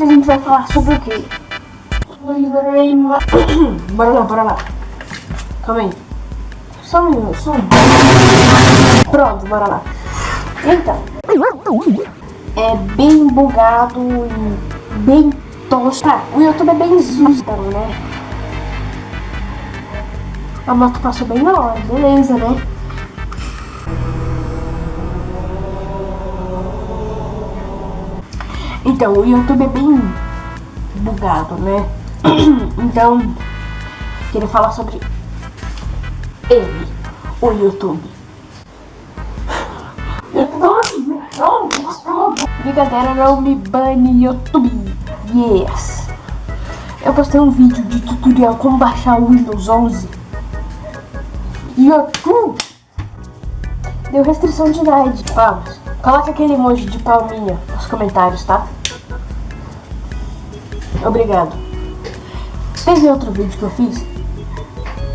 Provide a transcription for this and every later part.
Hoje a gente vai falar sobre o quê? bora lá, bora lá. Calma aí. Só um minuto, só um. Pronto, bora lá. Então, é bem bugado e bem tosco. Tá, o YouTube é bem zusta, né? A moto passou bem na hora, beleza, né? Então, o YouTube é bem bugado, né? então, queria falar sobre ele, o YouTube. Brincadeira, não me bane YouTube. Yes. Eu postei um vídeo de tutorial como baixar o Windows 11. YouTube deu restrição de idade. Vamos. Coloca aquele emoji de palminha nos comentários, tá? Obrigado. Teve outro vídeo que eu fiz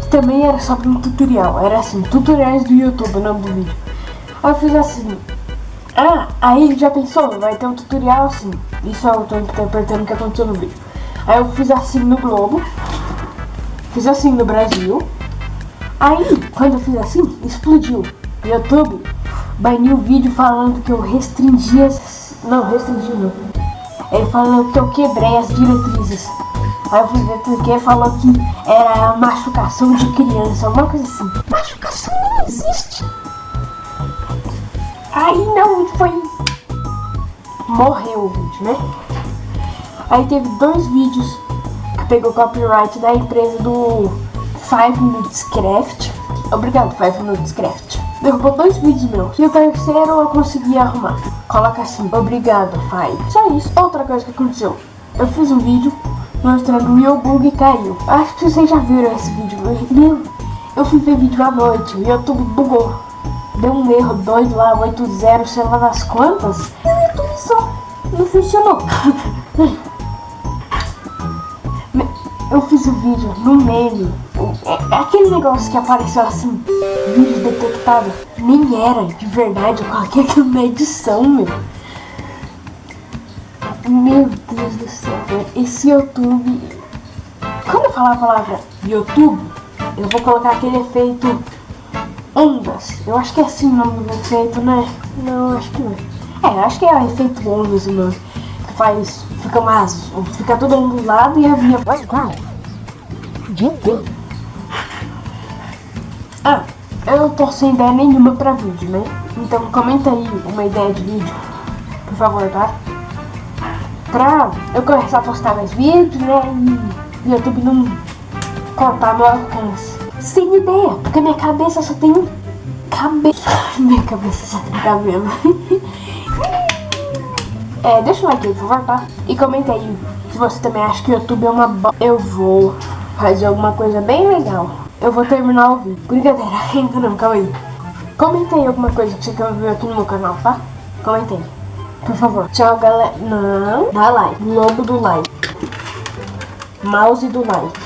que também era sobre um tutorial. Era assim, tutoriais do YouTube, o nome do vídeo. Aí eu fiz assim. Ah, aí já pensou? Vai ter um tutorial assim. Isso eu tô interpretando o que aconteceu no vídeo. Aí eu fiz assim no Globo. Fiz assim no Brasil. Aí, quando eu fiz assim, explodiu. YouTube baniu o vídeo falando que eu restringia. Não, restringi não. Ele falou que eu quebrei as diretrizes. Aí eu fui ver porque falou que era machucação de criança, uma coisa assim. Machucação não existe. Aí não, foi. Morreu o vídeo, né? Aí teve dois vídeos que pegou copyright da empresa do Five Minutes Craft. Obrigado, Five Minutes Craft. Derrubou dois vídeos meus. E o terceiro eu consegui arrumar. Coloca assim, obrigado, Five. Só isso. Outra coisa que aconteceu. Eu fiz um vídeo mostrando o meu bug caiu. Acho que vocês já viram esse vídeo. Meu, eu fui ver vídeo à noite. O YouTube bugou. Deu um erro doido lá, 80, sei lá das quantas. E o YouTube só não funcionou. eu fiz o vídeo no meme. É, é aquele negócio que apareceu assim, vídeo detectado. Nem era de verdade, eu coloquei aquilo na edição, meu. Meu Deus do céu, esse YouTube. Quando eu falar a palavra YouTube, eu vou colocar aquele efeito ondas. Eu acho que é assim o nome do efeito, né? Não, acho que não. É, acho que é o efeito ondas o nome faz. Fica mais. Fica todo ondulado e a via. Ah, eu não tô sem ideia nenhuma pra vídeo, né? Então comenta aí uma ideia de vídeo, por favor, tá? Pra eu começar a postar mais vídeos, né? E o YouTube não cortar meu alcance. Sem ideia, porque minha cabeça só tem cabelo. minha cabeça só tem cabelo. É, deixa um like aí, por favor, tá? E comenta aí se você também acha que o YouTube é uma bo... Eu vou fazer alguma coisa bem legal. Eu vou terminar o vídeo. Brincadeira, ainda não, calma aí. Comenta aí alguma coisa que você quer ver aqui no meu canal, tá? Comenta aí. Por favor. Tchau, galera. Não. Dá like. Lobo do like. Mouse do like.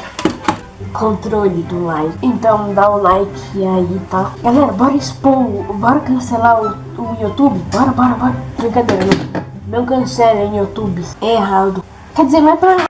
Controle do like. Então dá o like aí, tá? Galera, bora expor. Bora cancelar o, o YouTube. Bora, bora, bora. Brincadeira, não. Não cancelem YouTube. É errado. Quer dizer, não é pra